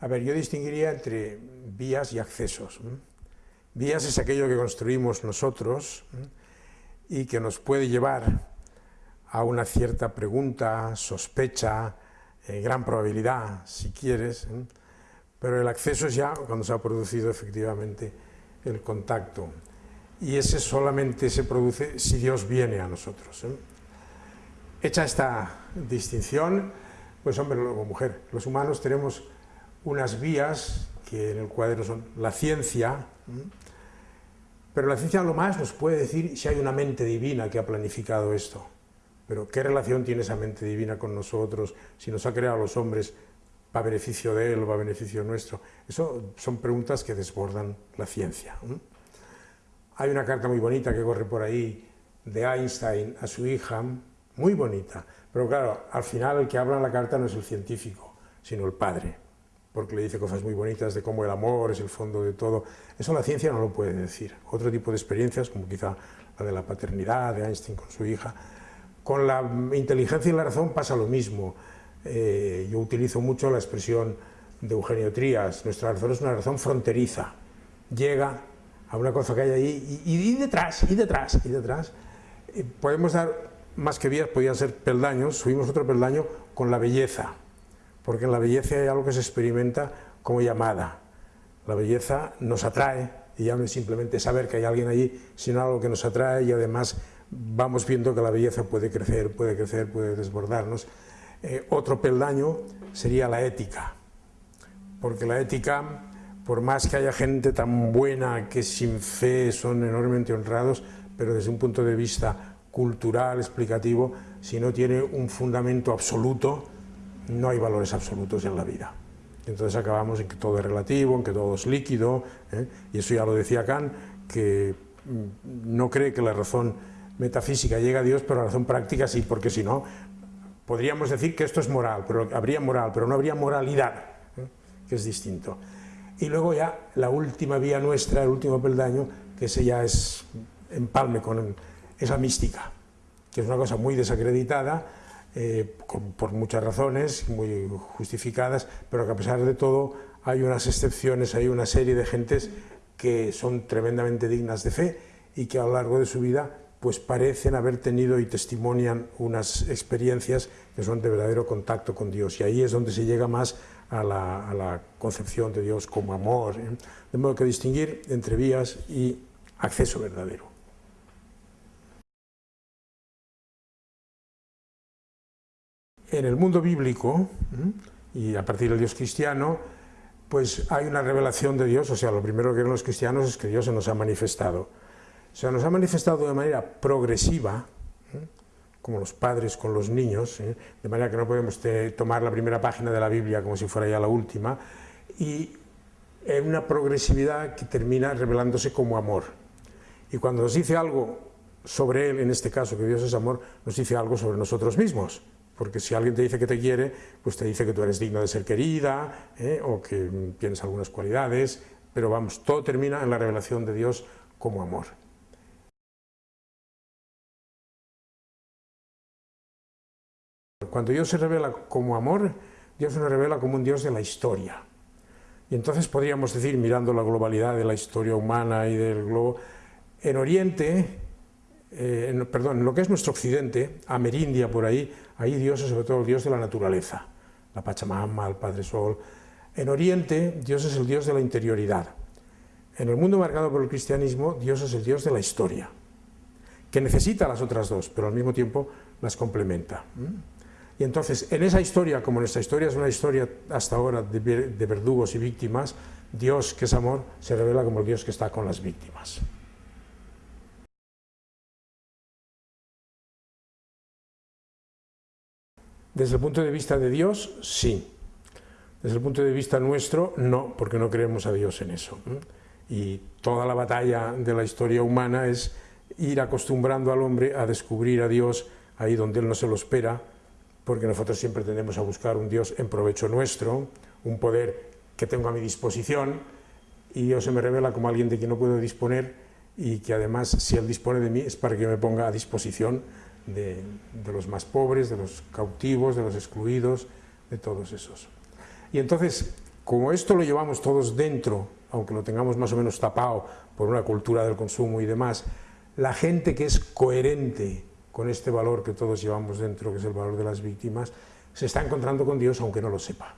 A ver, yo distinguiría entre vías y accesos. Vías es aquello que construimos nosotros y que nos puede llevar a una cierta pregunta, sospecha, eh, gran probabilidad, si quieres, pero el acceso es ya cuando se ha producido efectivamente el contacto. Y ese solamente se produce si Dios viene a nosotros. Hecha esta distinción, pues hombre o mujer, los humanos tenemos unas vías que en el cuadro son la ciencia, pero la ciencia lo más nos puede decir si hay una mente divina que ha planificado esto. Pero ¿qué relación tiene esa mente divina con nosotros? Si nos ha creado a los hombres para beneficio de él o para beneficio nuestro. Eso son preguntas que desbordan la ciencia. Hay una carta muy bonita que corre por ahí de Einstein a su hija, muy bonita, pero claro, al final el que habla en la carta no es el científico, sino el padre, porque le dice cosas muy bonitas de cómo el amor es el fondo de todo. Eso la ciencia no lo puede decir. Otro tipo de experiencias, como quizá la de la paternidad de Einstein con su hija, con la inteligencia y la razón pasa lo mismo. Eh, yo utilizo mucho la expresión de Eugenio Trías, nuestra razón es una razón fronteriza, llega a una cosa que hay ahí y, detrás, y detrás, y detrás. Eh, podemos dar más que vías, podían ser peldaños, subimos otro peldaño con la belleza, porque en la belleza hay algo que se experimenta como llamada. La belleza nos atrae, y ya no es simplemente saber que hay alguien allí, sino algo que nos atrae y además vamos viendo que la belleza puede crecer, puede crecer, puede desbordarnos. Eh, otro peldaño sería la ética, porque la ética, por más que haya gente tan buena que sin fe son enormemente honrados, pero desde un punto de vista cultural, explicativo, si no tiene un fundamento absoluto, no hay valores absolutos en la vida. Entonces acabamos en que todo es relativo, en que todo es líquido, ¿eh? y eso ya lo decía Kant, que mm, no cree que la razón metafísica llega a Dios, pero la razón práctica sí, porque si no, podríamos decir que esto es moral, pero habría moral, pero no habría moralidad, ¿eh? que es distinto. Y luego ya la última vía nuestra, el último peldaño, que ese ya es empalme con esa mística, que es una cosa muy desacreditada, eh, por muchas razones, muy justificadas, pero que a pesar de todo hay unas excepciones, hay una serie de gentes que son tremendamente dignas de fe y que a lo largo de su vida pues parecen haber tenido y testimonian unas experiencias que son de verdadero contacto con Dios y ahí es donde se llega más a la, concepción de Dios como amor, ¿eh? de modo que distinguir entre vías y acceso verdadero. En el mundo bíblico, ¿eh? y a partir del Dios cristiano, pues hay una revelación de Dios, o sea, lo primero que ven los cristianos es que Dios se nos ha manifestado se nos ha manifestado de manera progresiva, ¿eh? como los padres con los niños, ¿eh? de manera que no podemos tomar la primera página de la Biblia como si fuera ya la última, y en una progresividad que termina revelándose como amor. Y cuando nos dice algo sobre Él, en este caso que Dios es amor, nos dice algo sobre nosotros mismos, porque si alguien te dice que te quiere, pues te dice que tú eres digno de ser querida, ¿eh? o que tienes algunas cualidades, pero vamos, todo termina en la revelación de Dios como amor. Cuando Dios se revela como amor, Dios se revela como un Dios de la historia. Y entonces podríamos decir, mirando la globalidad de la historia humana y del globo, en Oriente, eh, perdón, en lo que es nuestro Occidente, Amerindia por ahí, ahí Dios es sobre todo el Dios de la naturaleza, la Pachamama, el Padre Sol. En Oriente, Dios es el Dios de la interioridad. En el mundo marcado por el cristianismo, Dios es el Dios de la historia, que necesita las otras dos, pero al mismo tiempo las complementa. Y entonces, en esa historia, como nuestra historia es una historia hasta ahora de, verdugos y víctimas, Dios, que es amor, se revela como el Dios que está con las víctimas. Desde el punto de vista de Dios, sí. Desde el punto de vista nuestro, no, porque no creemos a Dios en eso. Y toda la batalla de la historia humana es ir acostumbrando al hombre a descubrir a Dios ahí donde él no se lo espera, porque nosotros siempre tendemos a buscar un Dios en provecho nuestro, un poder que tengo a mi disposición, y Dios se me revela como alguien de quien no puedo disponer, y que además, si Él dispone de mí, es para que me ponga a disposición de, los más pobres, de los cautivos, de los excluidos, de todos esos. Y entonces, como esto lo llevamos todos dentro, aunque lo tengamos más o menos tapado por una cultura del consumo y demás, la gente que es coherente con este valor que todos llevamos dentro, que es el valor de las víctimas, se está encontrando con Dios aunque no lo sepa.